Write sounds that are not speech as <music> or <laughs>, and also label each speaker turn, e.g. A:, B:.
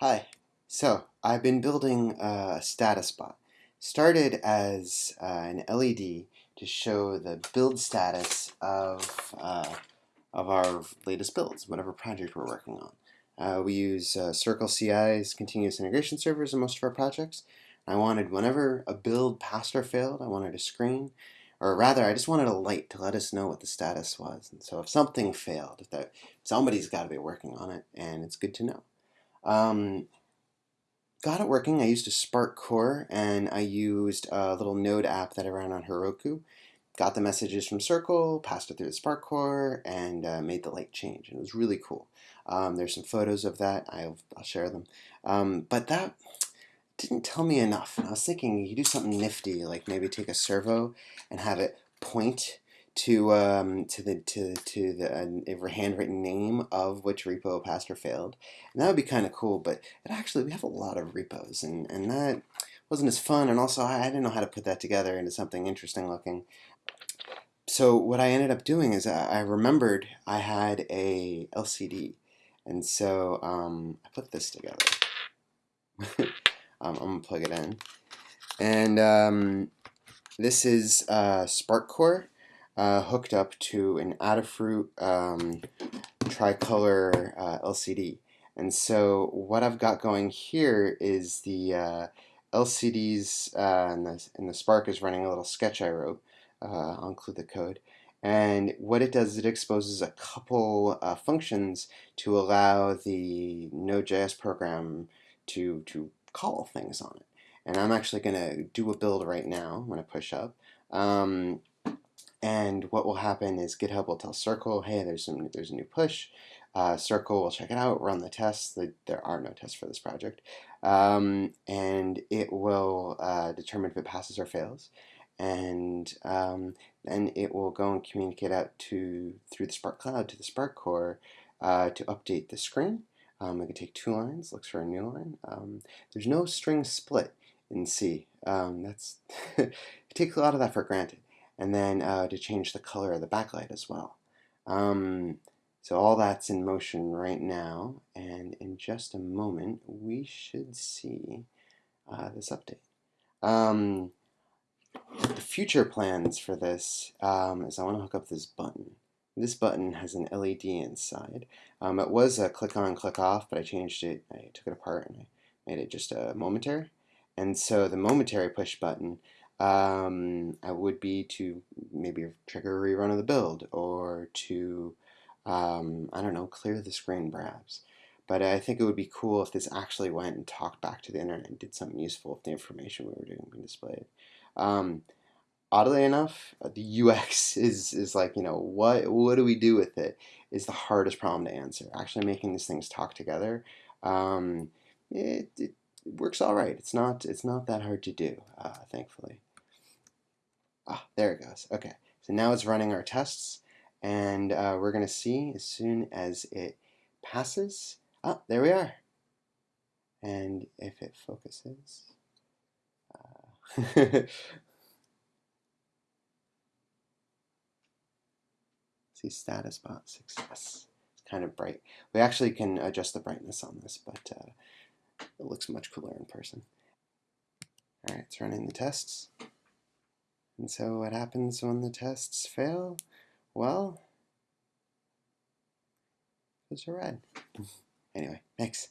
A: Hi. So, I've been building a status bot. Started as uh, an LED to show the build status of, uh, of our latest builds, whatever project we're working on. Uh, we use uh, Circle CI's continuous integration servers in most of our projects. I wanted whenever a build passed or failed, I wanted a screen, or rather, I just wanted a light to let us know what the status was. And so if something failed, if that, somebody's got to be working on it, and it's good to know. Um, got it working. I used a Spark core and I used a little node app that I ran on Heroku. Got the messages from Circle, passed it through the Spark core, and uh, made the light change. And it was really cool. Um, there's some photos of that. I'll, I'll share them. Um, but that didn't tell me enough. I was thinking you do something nifty, like maybe take a servo and have it point to um, to the to to the uh, handwritten name of which repo passed or failed, and that would be kind of cool. But it actually we have a lot of repos, and and that wasn't as fun. And also I, I didn't know how to put that together into something interesting looking. So what I ended up doing is I, I remembered I had a LCD, and so um, I put this together. <laughs> um, I'm gonna plug it in, and um, this is uh, Spark Core uh, hooked up to an Adafruit um, tricolor uh, LCD. And so what I've got going here is the uh, LCDs uh, and, the, and the Spark is running a little sketch I wrote. Uh, I'll include the code. And what it does is it exposes a couple uh, functions to allow the Node.js program to, to call things on it. And I'm actually going to do a build right now. When I'm going to push up. Um, and what will happen is GitHub will tell Circle, hey, there's some there's a new push. Uh, Circle will check it out, run the tests. There are no tests for this project, um, and it will uh, determine if it passes or fails, and um, then it will go and communicate out to through the Spark Cloud to the Spark Core uh, to update the screen. Um, it can take two lines, looks for a new line. Um, there's no string split in C. Um, that's <laughs> it takes a lot of that for granted and then uh, to change the color of the backlight as well. Um, so all that's in motion right now, and in just a moment we should see uh, this update. Um, the future plans for this um, is I want to hook up this button. This button has an LED inside. Um, it was a click on, click off, but I changed it. I took it apart and I made it just a momentary. And so the momentary push button um, I would be to maybe trigger a rerun of the build or to, um, I don't know, clear the screen perhaps. But I think it would be cool if this actually went and talked back to the internet and did something useful with the information we were doing being displayed. Um, oddly enough, uh, the <laughs> UX is, is like, you know, what, what do we do with it is the hardest problem to answer. Actually making these things talk together, um, it, it, works all right. It's not, it's not that hard to do, uh, thankfully. Ah, there it goes. Okay, so now it's running our tests, and uh, we're going to see as soon as it passes. Ah, there we are. And if it focuses, uh, <laughs> see status bot success. It's kind of bright. We actually can adjust the brightness on this, but uh, it looks much cooler in person. All right, it's running the tests. And so what happens when the tests fail? Well, those are red. <laughs> anyway, thanks.